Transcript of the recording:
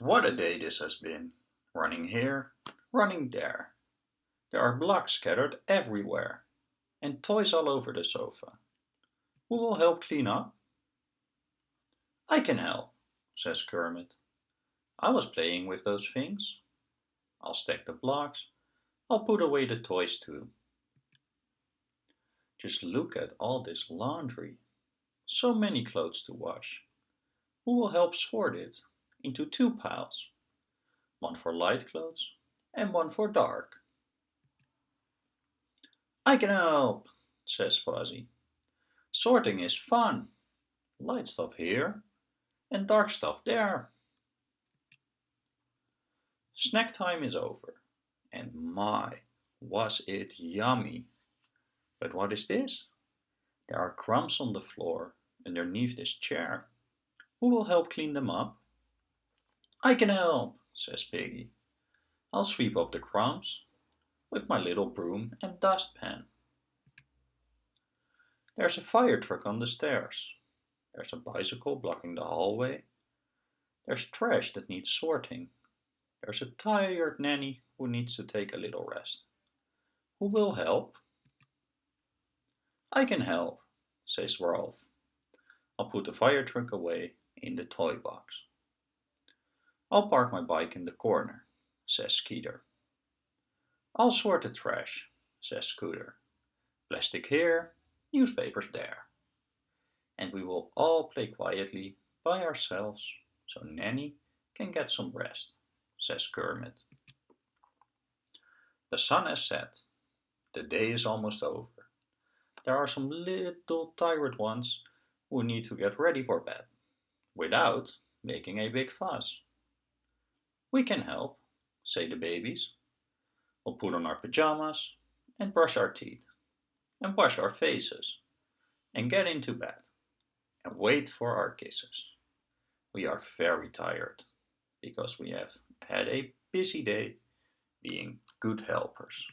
What a day this has been. Running here, running there. There are blocks scattered everywhere. And toys all over the sofa. Who will help clean up? I can help, says Kermit. I was playing with those things. I'll stack the blocks. I'll put away the toys too. Just look at all this laundry. So many clothes to wash. Who will help sort it into two piles? One for light clothes and one for dark. I can help, says Fozzie. Sorting is fun. Light stuff here and dark stuff there. Snack time is over. And my, was it yummy. But what is this? There are crumbs on the floor underneath this chair. Who will help clean them up? I can help, says Piggy. I'll sweep up the crumbs with my little broom and dustpan. There's a fire truck on the stairs. There's a bicycle blocking the hallway. There's trash that needs sorting. There's a tired nanny who needs to take a little rest. Who will help? I can help, says Rowlf. I'll put the fire truck away in the toy box. I'll park my bike in the corner, says Skeeter. I'll sort the trash, says Scooter. Plastic here, newspapers there. And we will all play quietly by ourselves so Nanny can get some rest, says Kermit. The sun has set. The day is almost over. There are some little tired ones who need to get ready for bed, without making a big fuss. We can help, say the babies. We'll put on our pajamas and brush our teeth and wash our faces and get into bed and wait for our kisses. We are very tired because we have had a busy day being good helpers.